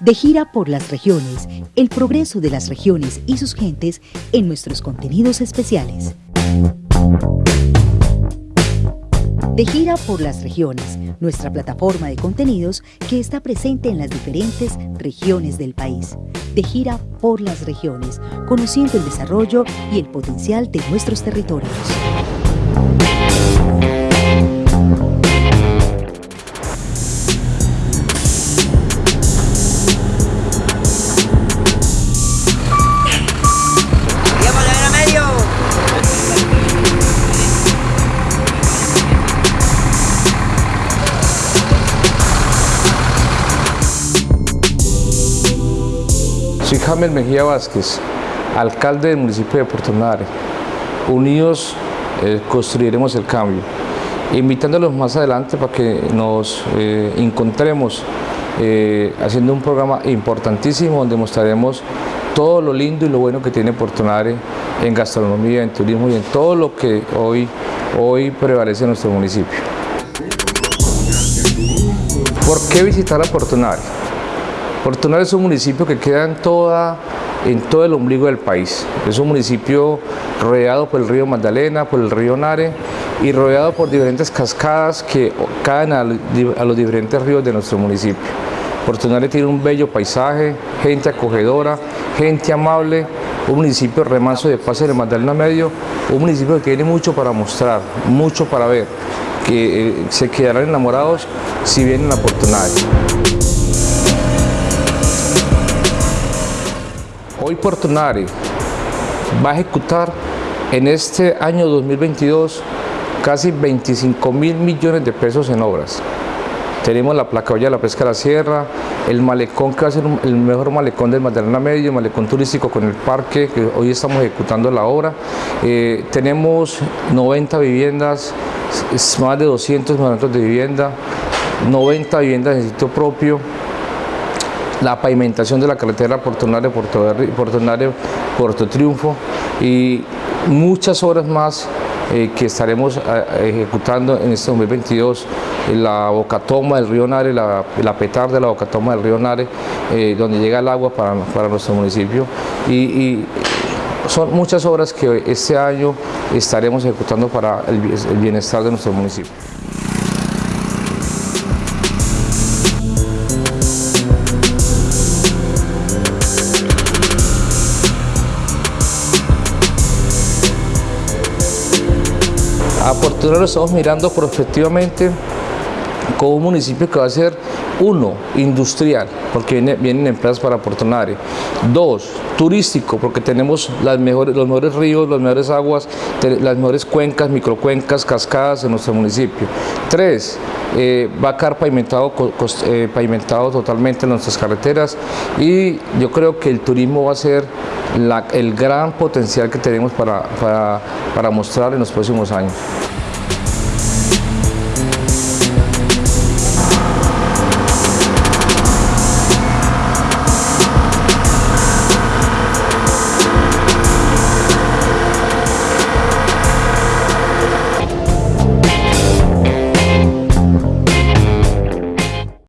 De gira por las regiones, el progreso de las regiones y sus gentes en nuestros contenidos especiales. De gira por las regiones, nuestra plataforma de contenidos que está presente en las diferentes regiones del país. De gira por las regiones, conociendo el desarrollo y el potencial de nuestros territorios. Soy James Mejía Vázquez, alcalde del municipio de Puerto Nare. Unidos eh, construiremos el cambio. Invitándolos más adelante para que nos eh, encontremos eh, haciendo un programa importantísimo donde mostraremos todo lo lindo y lo bueno que tiene Puerto Nare en gastronomía, en turismo y en todo lo que hoy, hoy prevalece en nuestro municipio. ¿Por qué visitar a Puerto? Nare es un municipio que queda en, toda, en todo el ombligo del país. Es un municipio rodeado por el río Magdalena, por el río Nare y rodeado por diferentes cascadas que caen a, los diferentes ríos de nuestro municipio. Puerto Nare tiene un bello paisaje, gente acogedora, gente amable, un municipio remanso de paz en el Magdalena Medio, un municipio que tiene mucho para mostrar, mucho para ver, que eh, se quedarán enamorados si vienen a Puerto Hoy Puerto Nare va a ejecutar en este año 2022 casi 25 mil millones de pesos en obras. Tenemos la placa de la pesca de la sierra, el malecón que va a ser el mejor malecón del Magdalena Medio, el malecón turístico con el parque, que hoy estamos ejecutando la obra. Eh, tenemos 90 viviendas, más de 200 metros de vivienda, 90 viviendas en sitio propio, la pavimentación de la carretera Puerto Nare, Puerto, Puerto, Triunfo y muchas obras más eh, que estaremos eh, ejecutando en este 2022, la bocatoma del río Nare, la, petar de la bocatoma del río Nare, eh, donde llega el agua para, nuestro municipio y, son muchas obras que este año estaremos ejecutando para el bienestar de nuestro municipio. A Puerto Rico lo estamos mirando prospectivamente como un municipio que va a ser, uno, industrial, porque vienen empresas para Puerto Nare. Dos, turístico, porque tenemos los mejores ríos, las mejores aguas, las mejores cuencas, microcuencas, cascadas en nuestro municipio. Tres, eh, va a quedar pavimentado, eh, totalmente en nuestras carreteras y yo creo que el turismo va a ser el gran potencial que tenemos para, para, para mostrar en los próximos años.